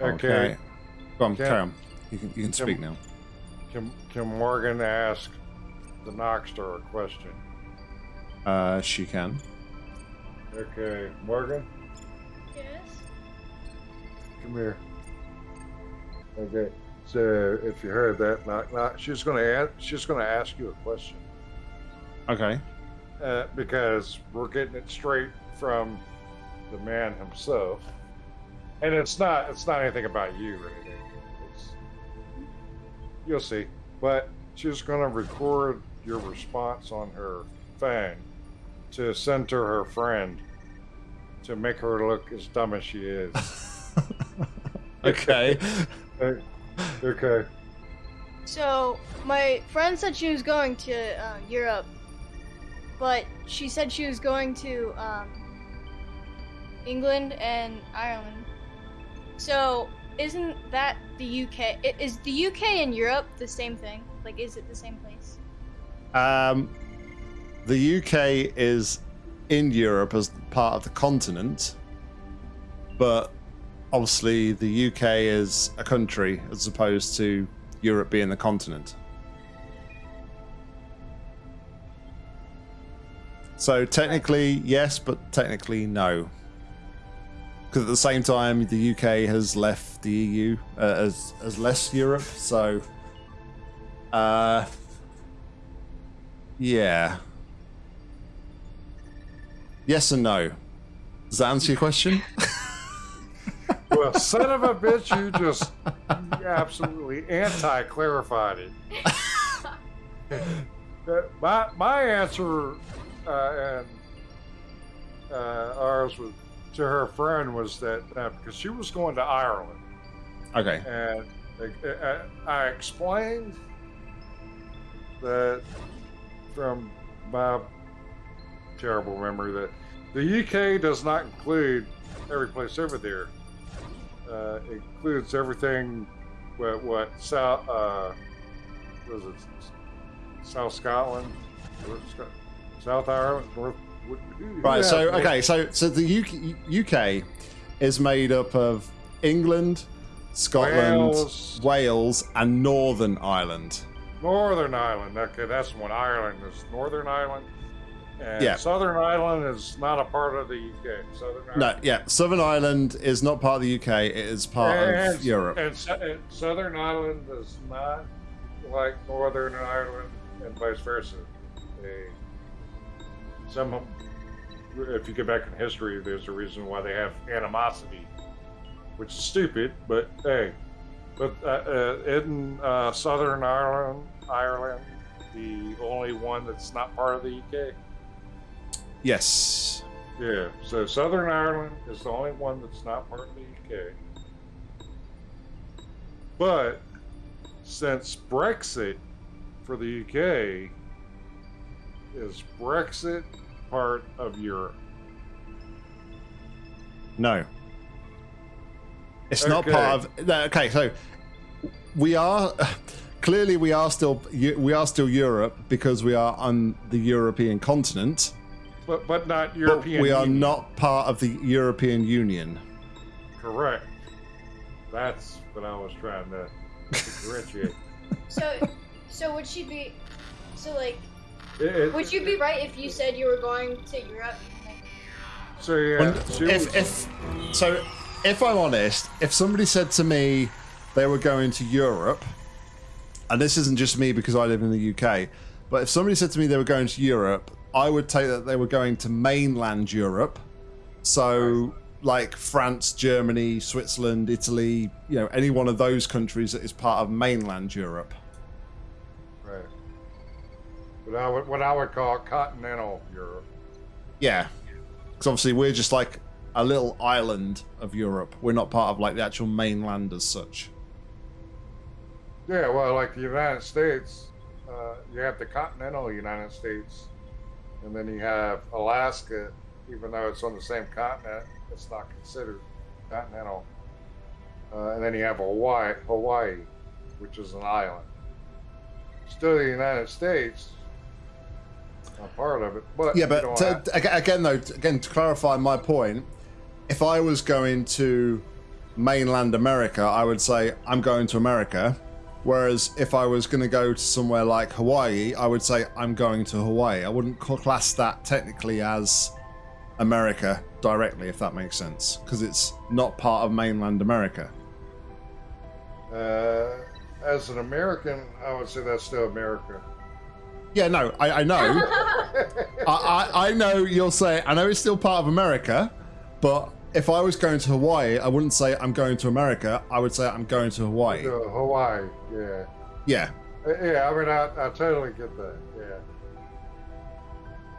Okay. Go on, Can- You can, you can speak Can- now. Can, can Morgan ask the Noxter a question? Uh, she can. Okay, Morgan, Yes. come here. Okay, so if you heard that, knock knock, she's gonna ask, she's gonna ask you a question Okay. uh, because we're getting it straight from the man himself, and it's not it's not anything about you or anything. It's, you'll see, but she's gonna record your response on her phone to send to her friend to make her look as dumb as she is. Okay. Okay. okay. So my friend said she was going to uh, Europe, but she said she was going to um, England and Ireland. So isn't that the UK? Is the UK and Europe the same thing? Like, is it the same place? Um, the UK is in Europe as part of the continent, but obviously the UK is a country as opposed to Europe being the continent. So technically yes, but technically no. Because at the same time, the UK has left the EU uh, as as less Europe. So, uh, yeah. Yes and no. Does that answer your question? Well, son of a bitch, you just absolutely anti-clarified it. My my answer uh, and uh, ours was, to her friend was that uh, because she was going to Ireland, Okay. and uh, I explained that from my terrible memory that the UK does not include every place over there. Uh, it includes everything what what South uh, was it South Scotland, South Ireland, North. Right. So okay. So so the UK, UK is made up of England, Scotland, Wales. Wales, and Northern Ireland. Northern Ireland. Okay, that's one. Ireland is Northern Ireland. And Yeah. Southern Ireland is not a part of the UK. Southern Ireland. No, yeah, Southern Ireland is not part of the UK. It is part and, of Europe. And, and Southern Ireland is not like Northern Ireland and vice versa. They, some, of- if you get back in history, there's a reason why they have animosity, which is stupid, but hey. But uh, uh, in uh, Southern Ireland, Ireland, the only one that's not part of the UK. Yes. Yeah, so Southern Ireland is the only one that's not part of the UK. But since Brexit for the UK is Brexit part of Europe? No. It's not part of. No, okay, so we are clearly we are still we are still Europe because we are on the European continent, But but not but European. we are Union. not part of the European Union. correct. That's what I was trying to differentiate. So, so would she be? So like, It- it- would you be right if you said you were going to Europe? So yeah, she if, if so, if I'm honest, if somebody said to me they were going to Europe, and this isn't just me because I live in the UK, but if somebody said to me they were going to Europe, I would take that they were going to mainland Europe, so like France, Germany, Switzerland, Italy, you know, any one of those countries that is part of mainland Europe. What I would what I would call continental Europe. Yeah, because obviously we're just like a little island of Europe. We're not part of like the actual mainland as such. Yeah, well, like the United States, uh, you have the continental United States, and then you have Alaska, even though it's on the same continent, it's not considered continental. Uh, and then you have Hawaii, Hawaii, which is an island. Still the United States, not part of it, but Yeah, but don't to, have- ag- again, though, again to clarify my point, if I was going to mainland America, I would say I'm going to America. Whereas if I was going to go to somewhere like Hawaii, I would say I'm going to Hawaii. I wouldn't class that technically as America directly, if that makes sense, because it's not part of mainland America. Uh, as an American, I would say that's still America. Yeah, no, I, I know. I, I, I know you'll say, I know it's still part of America, but if I was going to Hawaii, I wouldn't say I'm going to America. I would say I'm going to Hawaii. To Hawaii, yeah. Yeah. Uh, Yeah, I mean, I, I totally get that. Yeah.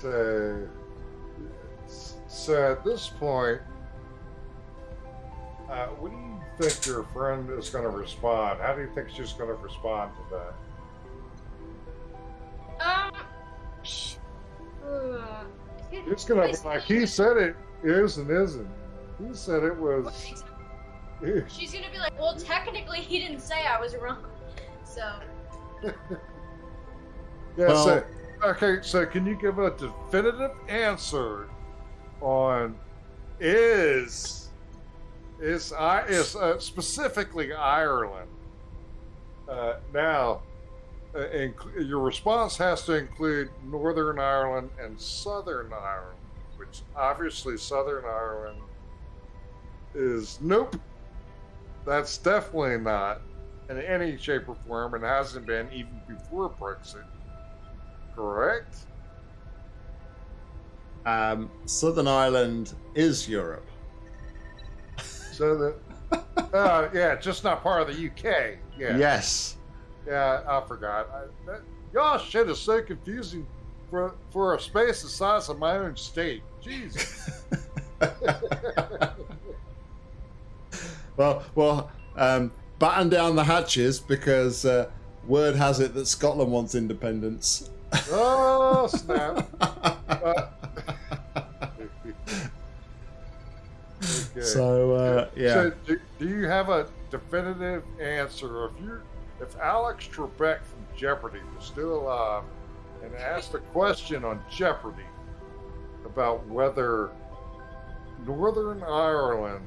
So, so at this point, uh, what do you think your friend is going to respond? How do you think she's going to respond to that? Sh- uh, It's going to be like he said it is and isn't. He said it was. She's gonna be like, well, technically, he didn't say I was wrong. So, Yeah. Well- so, okay. So, can you give a definitive answer on is is I is uh, specifically Ireland? Uh, now, uh, inc- your response has to include Northern Ireland and Southern Ireland, which obviously Southern Ireland is nope. That's definitely not in any shape or form, and hasn't been even before Brexit. Correct? Um, Southern Ireland is Europe. So that, uh, yeah, just not part of the UK. Yeah, Yes. Yeah, I forgot. I, that, y'all shit is so confusing for for a space the size of my own state. Jesus. well, well, um, batten down the hatches because uh, word has it that Scotland wants independence. oh snap! Uh, okay. So uh, yeah, So, do, do you have a definitive answer? If you, if Alex Trebek from Jeopardy was still alive and asked a question on Jeopardy about whether Northern Ireland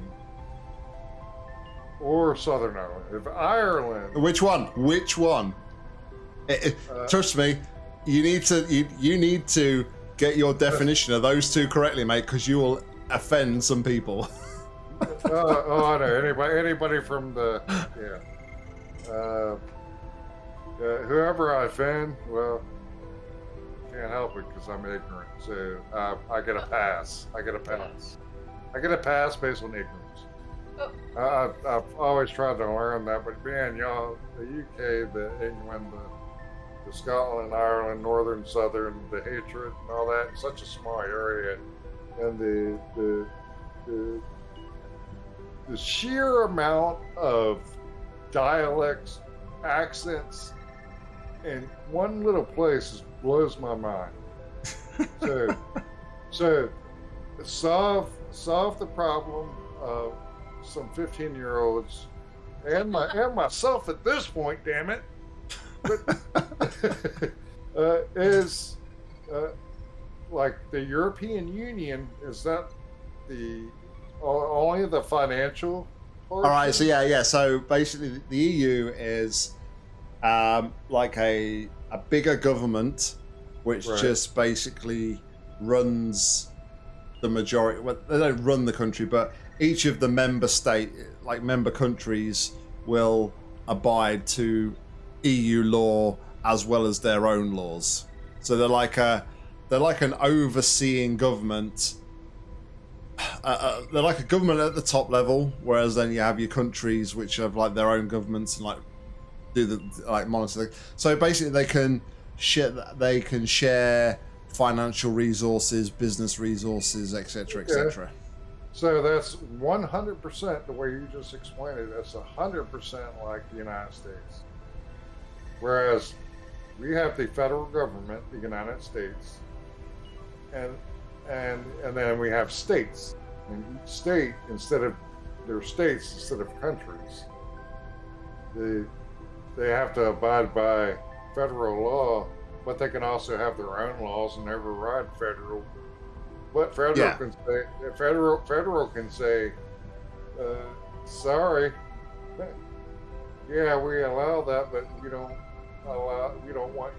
or Southern Ireland, if Ireland, which one? Which one? It- it- Uh, trust me, you need to you, you need to get your definition of those two correctly, mate, because you will offend some people. uh, oh, I know anybody, anybody from the, yeah, uh, uh, whoever I offend, well, can't help it because I'm ignorant. So uh, I get a pass. I get a pass. I get a pass based on ignorance. Oh. I, I've, I've always tried to learn that, but man, y'all, the UK, the England, the, the Scotland, Ireland, Northern, Southern, the hatred and all that, such a small area, and the the the, the sheer amount of dialects, accents, and one little place is, blows my mind. So, so solve solve the problem of some 15 year olds and my and myself at this point damn it but, uh, is uh, like the european union is that the only the financial All right, so yeah, yeah. So basically, the EU is um, like a a bigger government, which Right. just basically runs the majority. Well, they don't run the country, but each of the member state, like member countries, will abide to EU law as well as their own laws. So they're like a they're like an overseeing government uh, uh, they're like a government at the top level, whereas then you have your countries which have like their own governments and like do the like monitor. So basically, they can share they can share financial resources, business resources, etc., etc. So that's 100% the way you just explained it. That's 100% like the United States. Whereas we have the federal government, the United States, and and and then we have states. And each state, instead of their states, instead of countries, they they have to abide by federal law, but they can also have their own laws and override federal but federal Yeah. can say federal federal can say uh, sorry. Yeah, we allow that, but we don't allow. We don't want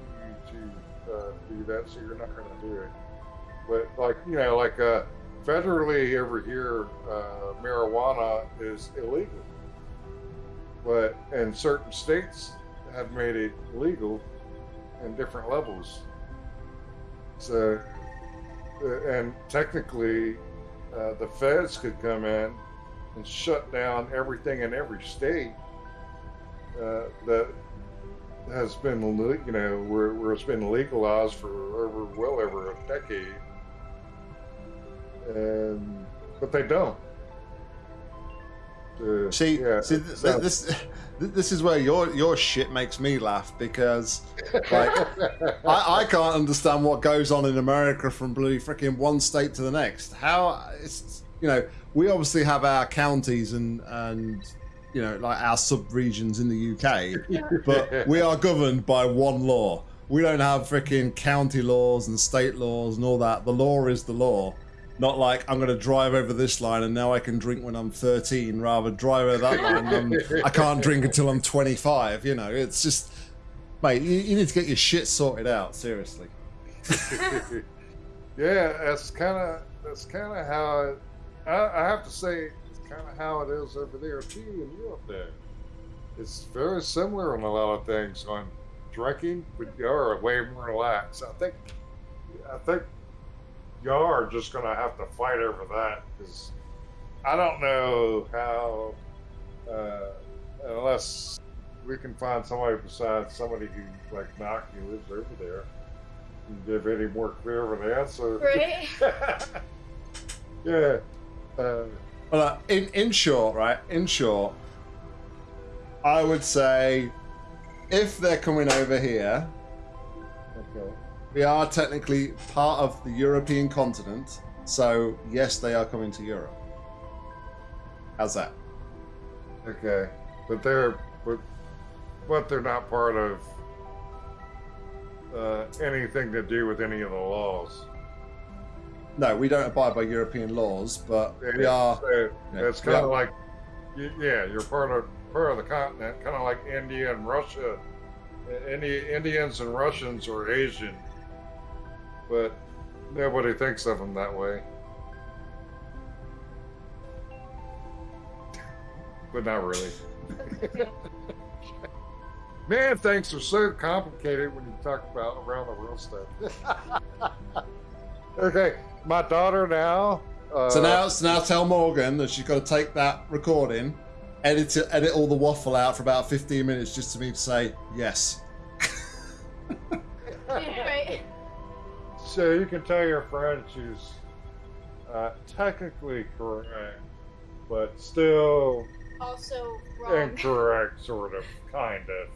you to uh, do that, so you're not going to do it. But like you know, like uh, federally over here, uh, marijuana is illegal, but in certain states have made it legal in different levels. So, uh, and technically, uh, the feds could come in and shut down everything in every state uh, that has been, you know, where, where it's been legalized for over well over a decade, and but they don't. Uh, See, yeah, see, th- so- this this is where your your shit makes me laugh because like I, I can't understand what goes on in America from bloody freaking one state to the next. How it's you know we obviously have our counties and and you know like our sub regions in the UK, but we are governed by one law. We don't have freaking county laws and state laws and all that. The law is the law. Not like I'm going to drive over this line and now I can drink when I'm 13, rather drive over that line and I'm, I can't drink until I'm 25. You know, it's just, mate, you, you need to get your shit sorted out. Seriously. yeah, that's kind of that's kind of how it, I, I have to say it's kind of how it is over there too in Europe. There, it's very similar on a lot of things on drinking, but you're way more relaxed. I think, I think y'all are just gonna have to fight over that because I don't know how, uh, unless we can find somebody besides somebody who like Knock who lives over there and give any more clear of an answer. Right? yeah. Uh, Well, uh, in in short, right? In short, I would say if they're coming over here. We are technically part of the European continent. So yes, they are coming to Europe. How's that? Okay. But they're but but they're not part of uh, anything to do with any of the laws. No, we don't abide by European laws, but we are. so yeah, it's kind of like, yeah, you're part of part of the continent, kind of like India and Russia. Any Indians and Russians are Asian, but nobody thinks of them that way. But not really. Man, things are so complicated when you talk about around the world stuff. okay, my daughter now. Uh, So now, so now tell Morgan that she's got to take that recording, edit it, edit all the waffle out for about 15 minutes just to me to say yes. So you can tell your friend she's uh, technically correct, but still Also wrong. incorrect, sort of, kind of.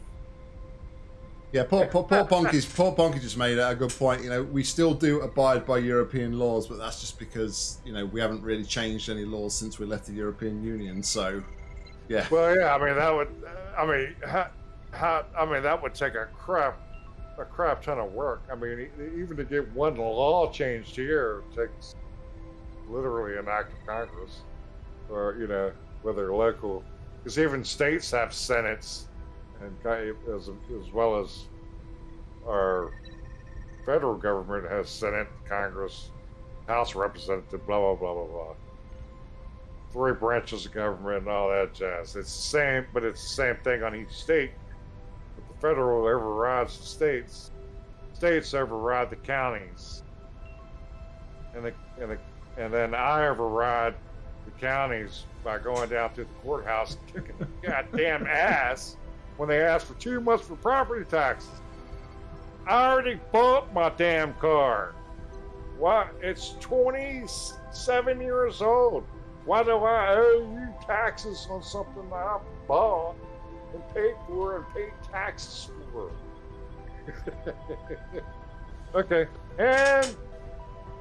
Yeah, poor, poor, poor Bonky's, poor Bonky just made a good point. You know, we still do abide by European laws, but that's just because you know we haven't really changed any laws since we left the European Union. So, yeah, Well, yeah, I mean that would, I mean, how, how, I mean that would take a crap, a crap ton of work. I mean, even to get one law changed here takes literally an act of Congress, or you know, whether local, because even states have senates, and as as well as our federal government has Senate, Congress, House of Representatives, blah blah blah blah blah three branches of government and all that jazz. It's the same, but it's the same thing on each state. Federal overrides the states. States override the counties, and the and the and then I override the counties by going down to the courthouse kicking the goddamn ass when they ask for too much for property taxes. I already bought my damn car. What? It's 27 years old. Why do I owe you taxes on something I bought and paid for and paid taxes for? okay, and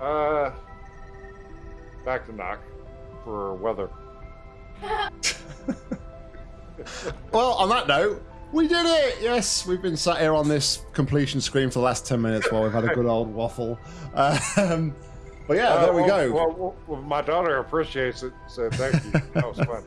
uh, back to knock for weather. Well, on that note, we did it. Yes, we've been sat here on this completion screen for the last 10 minutes while we've had a good old waffle. Um, but yeah, Uh, there we well- go. Well, well, well, my daughter appreciates it, so thank you. That was fun.